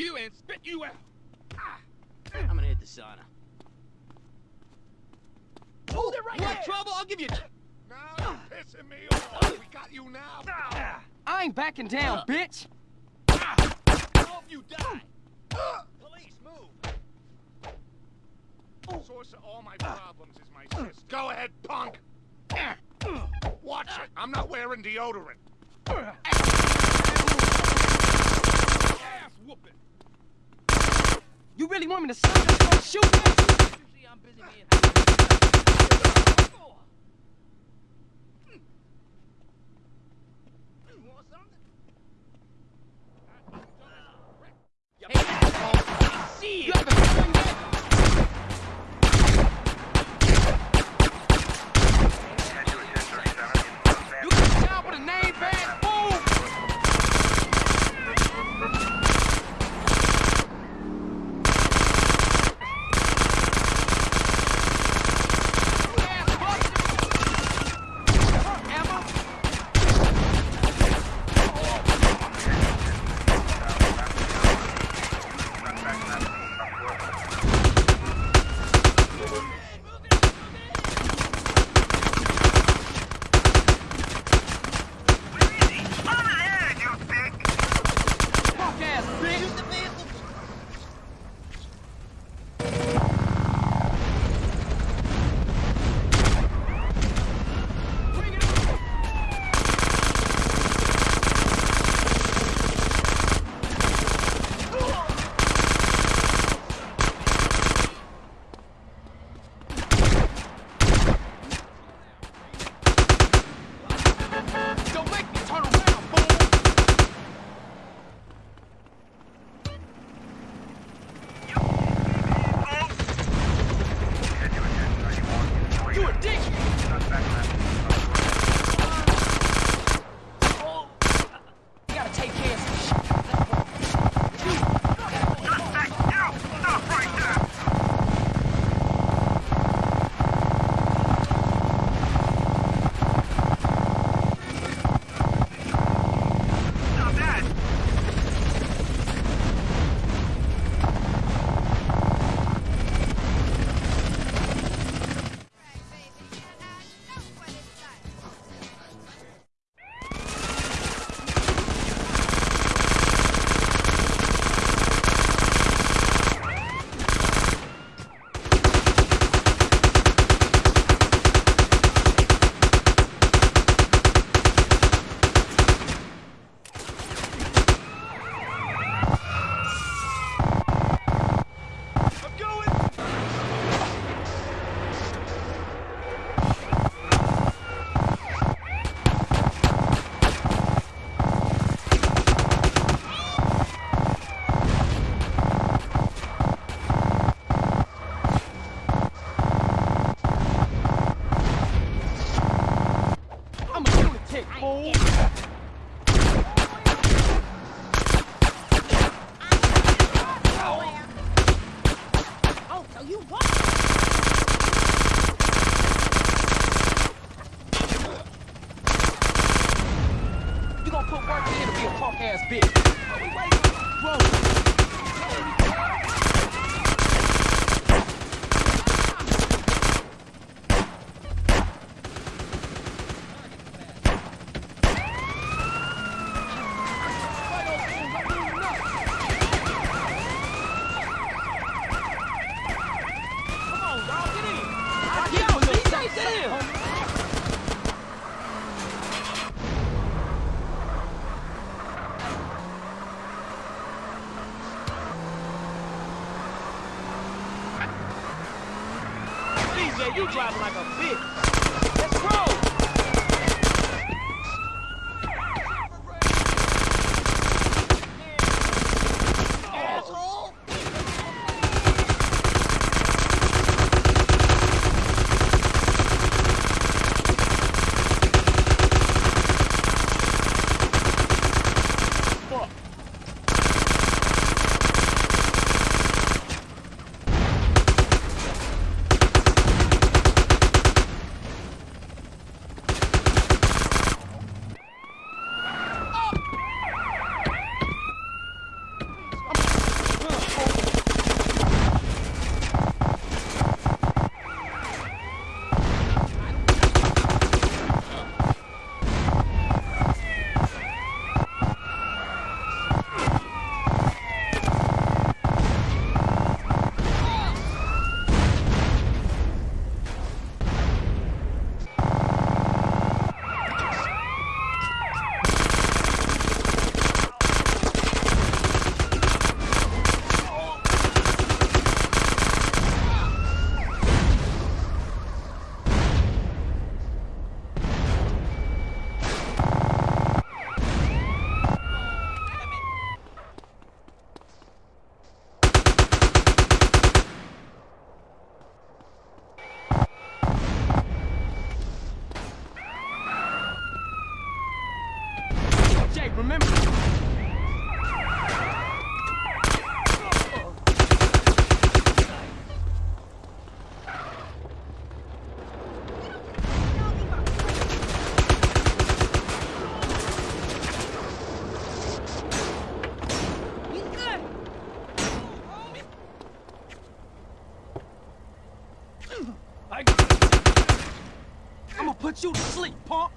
Careful. I'll eat you and spit you out. Ah. I'm gonna hit the sauna. Hold it right You there. trouble? I'll give you... Now you're pissing me off. We got you now. I ain't backing down, Uh. bitch! Hope you die. Police, move. Source of all my problems is my sister. Go ahead, punk. Watch it. I'm not wearing deodorant. Whooping. You really want me to stop this from shooting at you? You I'm busy being... You hmm. hmm. want something? Hey, asshole! I see You remember? I'm gonna put you to sleep, punk.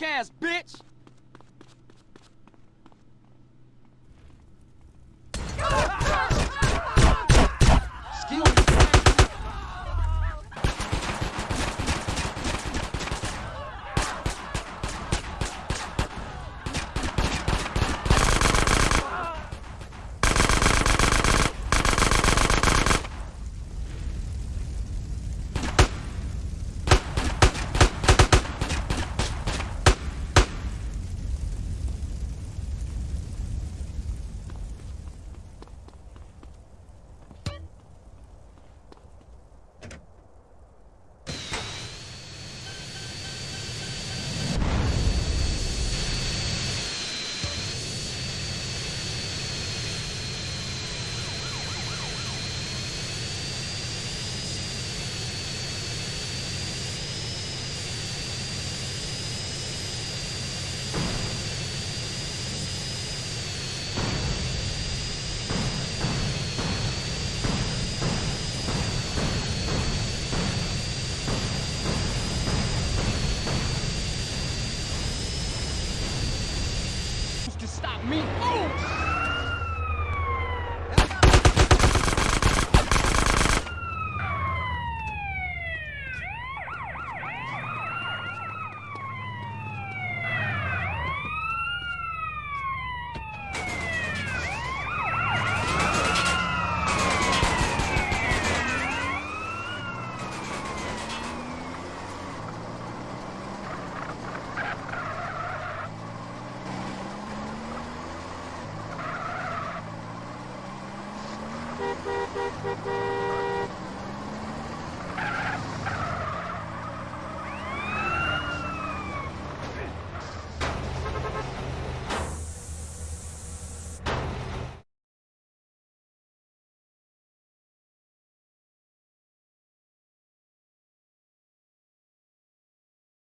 Punk bitch.